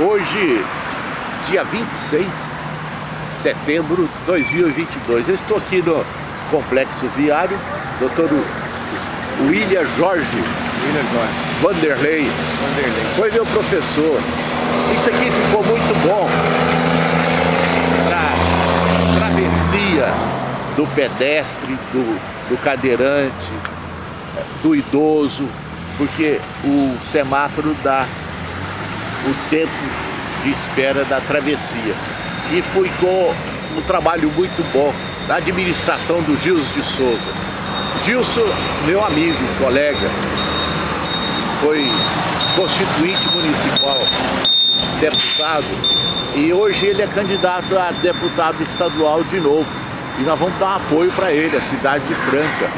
Hoje, dia 26 de setembro de 2022, eu estou aqui no Complexo Viário, doutor William Jorge, William Jorge. Vanderlei, Vanderlei. foi meu professor. Isso aqui ficou muito bom para travessia do pedestre, do, do cadeirante, do idoso, porque o semáforo dá o tempo de espera da travessia. E ficou um trabalho muito bom da administração do Gilson de Souza. Gilson, meu amigo, colega, foi constituinte municipal, deputado, e hoje ele é candidato a deputado estadual de novo. E nós vamos dar apoio para ele, a cidade de Franca.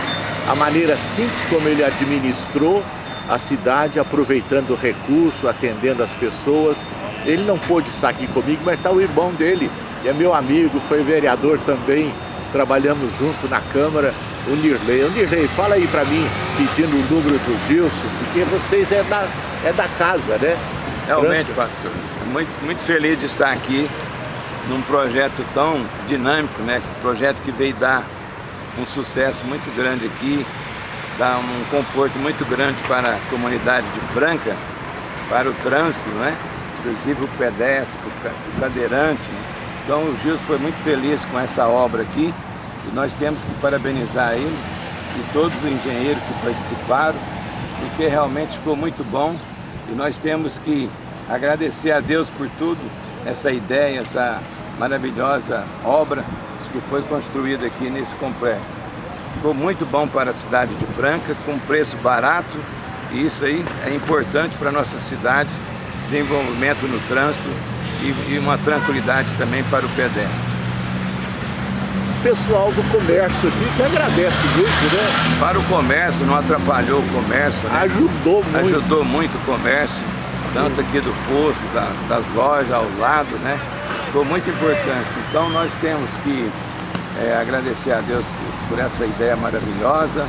A maneira simples como ele administrou a cidade, aproveitando o recurso, atendendo as pessoas. Ele não pôde estar aqui comigo, mas está o irmão dele, que é meu amigo, foi vereador também, trabalhamos junto na Câmara, o Nirley. O Nirley, fala aí para mim, pedindo o número do Gilson, porque vocês é da, é da casa, né? Realmente, pastor, muito, muito feliz de estar aqui num projeto tão dinâmico, né? Um projeto que veio dar um sucesso muito grande aqui, dá um conforto muito grande para a comunidade de Franca, para o trânsito, né? inclusive o pedestre, o cadeirante. Então o Gilson foi muito feliz com essa obra aqui e nós temos que parabenizar ele e todos os engenheiros que participaram, porque realmente ficou muito bom e nós temos que agradecer a Deus por tudo, essa ideia, essa maravilhosa obra que foi construída aqui nesse complexo. Ficou muito bom para a cidade de Franca, com preço barato, e isso aí é importante para a nossa cidade, desenvolvimento no trânsito e, e uma tranquilidade também para o pedestre. O pessoal do comércio aqui que agradece muito, né? Para o comércio, não atrapalhou o comércio, né? Ajudou muito. Ajudou muito o comércio, tanto aqui do posto, da, das lojas ao lado, né? Ficou muito importante. Então nós temos que é, agradecer a Deus por, por, essa ideia maravilhosa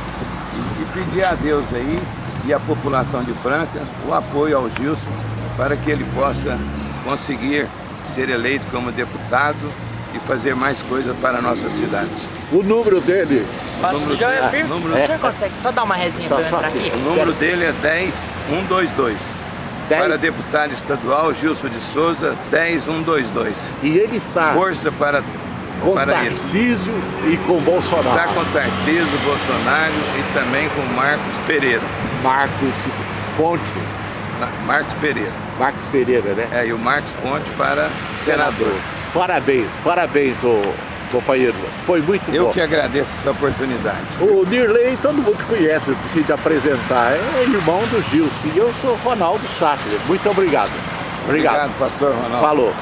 e, e, pedir a Deus aí e a população de Franca o apoio ao Gilson para que ele possa conseguir ser eleito como deputado e fazer mais coisas para a nossa cidade. O número dele? O número, dele, é, número, o senhor consegue só dar uma resinha para eu entrar aqui? O número dele é 10122. Para deputado estadual, Gilson de Souza, 10122. E ele está... Força para, com para Tarcísio ele. e com Bolsonaro. Está com Tarcísio, Bolsonaro e também com Marcos Pereira. Marcos Ponte. Marcos Pereira. Marcos Pereira, né? É, e o Marcos Ponte para senador. senador. Parabéns, parabéns, ô companheiro. Foi muito Eu bom. Eu que agradeço essa oportunidade. O Nirley, todo mundo conhece, eu preciso te apresentar. É irmão do Gilson. E eu sou Ronaldo Sátiro. Muito obrigado. Obrigado. Obrigado, pastor Ronaldo. Falou.